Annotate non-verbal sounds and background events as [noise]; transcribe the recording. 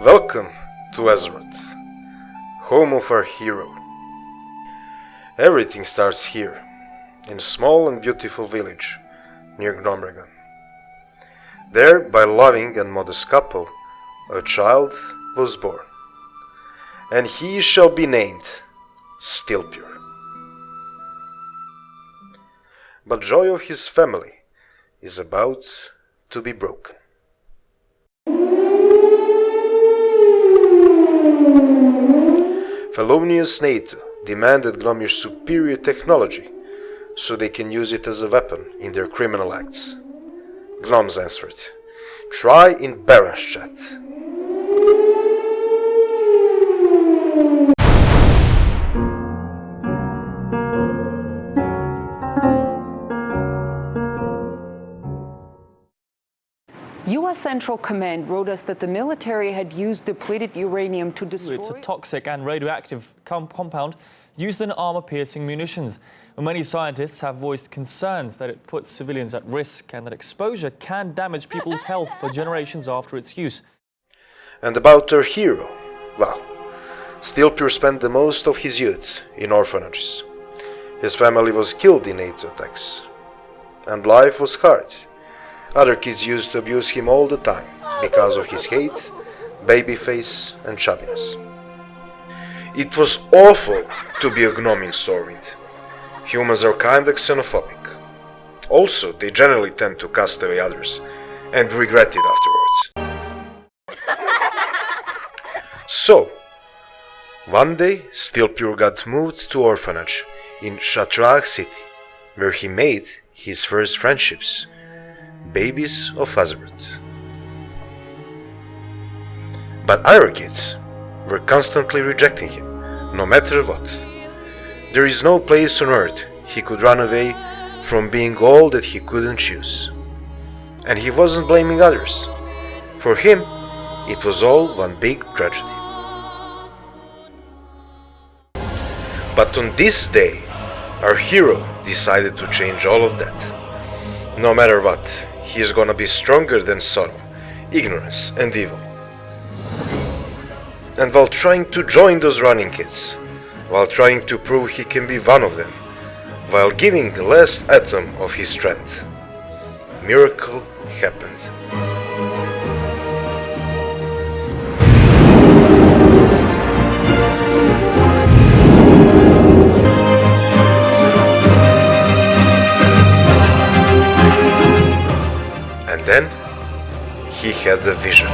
Welcome to Azeroth, home of our hero. Everything starts here, in a small and beautiful village near Gnomeregan. There, by a loving and modest couple, a child was born, and he shall be named Stilpure. But joy of his family is about to be broken. Felonius NATO demanded Gnomir's superior technology so they can use it as a weapon in their criminal acts. Gnomes answered, Try in Baron's U.S. Central Command wrote us that the military had used depleted uranium to destroy... It's a toxic and radioactive com compound used in armor-piercing munitions. And Many scientists have voiced concerns that it puts civilians at risk and that exposure can damage people's health for generations after its use. And about our hero, well, Stilpure spent the most of his youth in orphanages. His family was killed in NATO attacks, and life was hard. Other kids used to abuse him all the time because of his hate, baby face, and chubbiness. It was awful to be a gnome in Stormwind. Humans are kinda xenophobic. Also, they generally tend to cast away others and regret it afterwards. [laughs] so, one day, Stilpure got moved to orphanage in Shattrath City, where he made his first friendships babies of Azeroth. But kids were constantly rejecting him, no matter what. There is no place on earth he could run away from being all that he couldn't choose. And he wasn't blaming others. For him, it was all one big tragedy. But on this day, our hero decided to change all of that. No matter what, he is gonna be stronger than sorrow, ignorance, and evil. And while trying to join those running kids, while trying to prove he can be one of them, while giving the last atom of his strength, miracle happened. And then he had a vision.